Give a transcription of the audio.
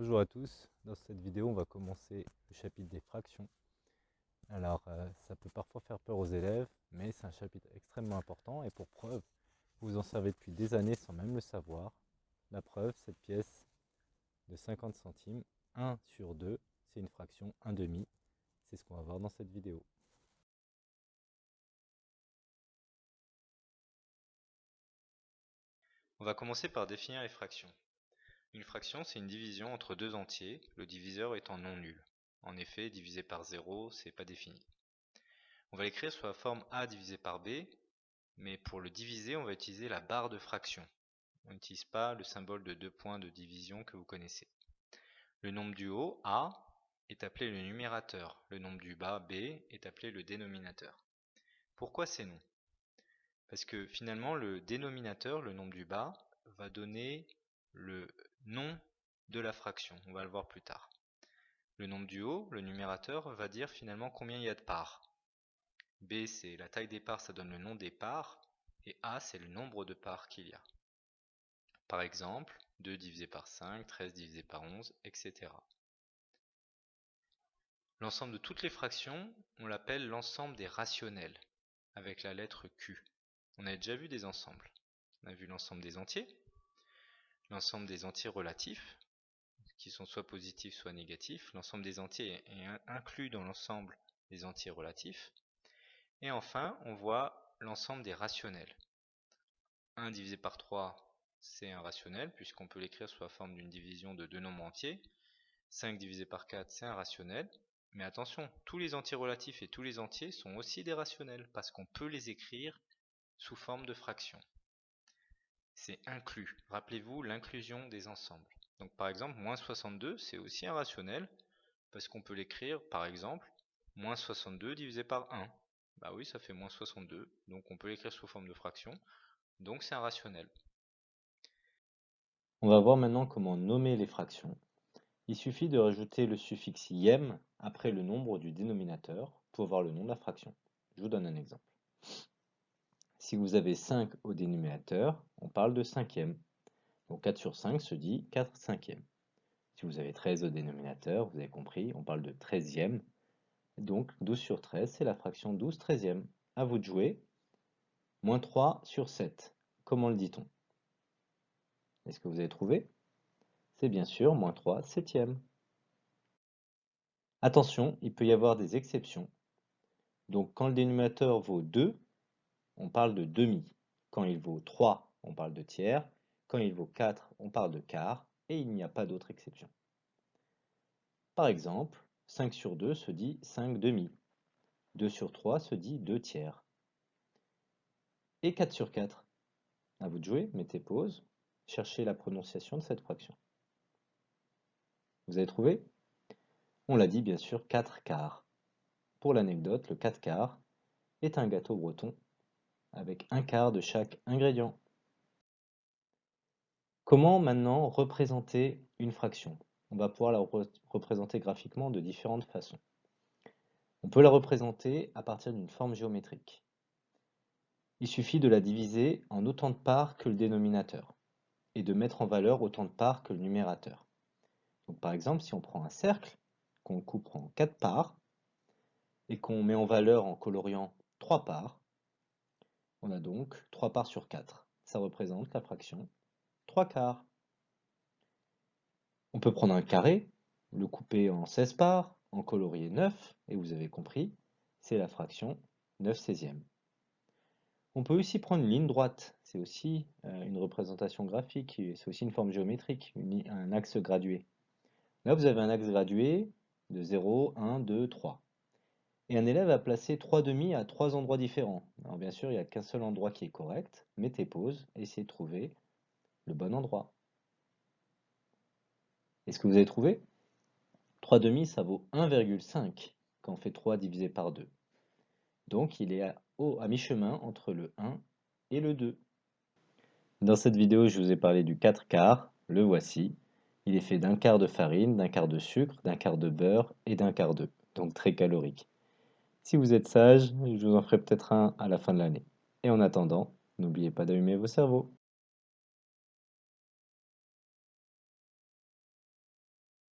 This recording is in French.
Bonjour à tous, dans cette vidéo on va commencer le chapitre des fractions. Alors euh, ça peut parfois faire peur aux élèves, mais c'est un chapitre extrêmement important et pour preuve, vous en savez depuis des années sans même le savoir. La preuve, cette pièce de 50 centimes, 1 sur 2, c'est une fraction 1 demi. C'est ce qu'on va voir dans cette vidéo. On va commencer par définir les fractions. Une fraction, c'est une division entre deux entiers, le diviseur étant non nul. En effet, divisé par 0, c'est pas défini. On va l'écrire sous la forme a divisé par b, mais pour le diviser, on va utiliser la barre de fraction. On n'utilise pas le symbole de deux points de division que vous connaissez. Le nombre du haut, a, est appelé le numérateur. Le nombre du bas, b, est appelé le dénominateur. Pourquoi ces noms? Parce que finalement, le dénominateur, le nombre du bas, va donner le nom de la fraction. On va le voir plus tard. Le nombre du haut, le numérateur, va dire finalement combien il y a de parts. B, c'est la taille des parts, ça donne le nom des parts. Et A, c'est le nombre de parts qu'il y a. Par exemple, 2 divisé par 5, 13 divisé par 11, etc. L'ensemble de toutes les fractions, on l'appelle l'ensemble des rationnels, avec la lettre Q. On a déjà vu des ensembles. On a vu l'ensemble des entiers, l'ensemble des entiers relatifs, qui sont soit positifs soit négatifs. L'ensemble des entiers est inclus dans l'ensemble des entiers relatifs. Et enfin, on voit l'ensemble des rationnels. 1 divisé par 3, c'est un rationnel, puisqu'on peut l'écrire sous la forme d'une division de deux nombres entiers. 5 divisé par 4, c'est un rationnel. Mais attention, tous les entiers relatifs et tous les entiers sont aussi des rationnels, parce qu'on peut les écrire sous forme de fractions c'est inclus. Rappelez-vous l'inclusion des ensembles. Donc par exemple, moins 62, c'est aussi un rationnel, parce qu'on peut l'écrire, par exemple, moins 62 divisé par 1. Bah oui, ça fait moins 62, donc on peut l'écrire sous forme de fraction, donc c'est un rationnel. On va voir maintenant comment nommer les fractions. Il suffit de rajouter le suffixe ième après le nombre du dénominateur pour avoir le nom de la fraction. Je vous donne un exemple. Si vous avez 5 au dénominateur, on parle de cinquième. Donc 4 sur 5 se dit 4 cinquièmes. Si vous avez 13 au dénominateur, vous avez compris, on parle de 13e. Donc 12 sur 13, c'est la fraction 12 treizièmes. À vous de jouer. Moins 3 sur 7. Comment le dit-on? Est-ce que vous avez trouvé? C'est bien sûr moins 3 septièmes. Attention, il peut y avoir des exceptions. Donc quand le dénominateur vaut 2, on parle de demi. Quand il vaut 3, on parle de tiers. Quand il vaut 4, on parle de quart. Et il n'y a pas d'autre exception. Par exemple, 5 sur 2 se dit 5 demi. 2 sur 3 se dit 2 tiers. Et 4 sur 4 À vous de jouer, mettez pause, cherchez la prononciation de cette fraction. Vous avez trouvé? On l'a dit bien sûr 4 quarts. Pour l'anecdote, le 4 quarts est un gâteau breton avec un quart de chaque ingrédient. Comment maintenant représenter une fraction? On va pouvoir la représenter graphiquement de différentes façons. On peut la représenter à partir d'une forme géométrique. Il suffit de la diviser en autant de parts que le dénominateur et de mettre en valeur autant de parts que le numérateur. Par exemple, si on prend un cercle, qu'on coupe en 4 parts, et qu'on met en valeur en coloriant 3 parts, on a donc 3 parts sur 4. Ça représente la fraction 3 quarts. On peut prendre un carré, le couper en 16 parts, en colorier 9, et vous avez compris, c'est la fraction 9 16 On peut aussi prendre une ligne droite, c'est aussi euh, une représentation graphique, c'est aussi une forme géométrique, un axe gradué. Là, vous avez un axe gradué de 0, 1, 2, 3. Et un élève a placé trois demi à trois endroits différents. Alors bien sûr, il n'y a qu'un seul endroit qui est correct. Mettez pause essayez de trouver le bon endroit. Est-ce que vous avez trouvé? 3 demi, ça vaut 1,5 quand on fait 3 divisé par 2. Donc il est à, à mi-chemin entre le 1 et le 2. Dans cette vidéo, je vous ai parlé du 4 quarts. Le voici. Il est fait d'un quart de farine, d'un quart de sucre, d'un quart de beurre et d'un quart d'œuf. Donc très calorique. Si vous êtes sage, je vous en ferai peut-être un à la fin de l'année. Et en attendant, n'oubliez pas d'allumer vos cerveaux.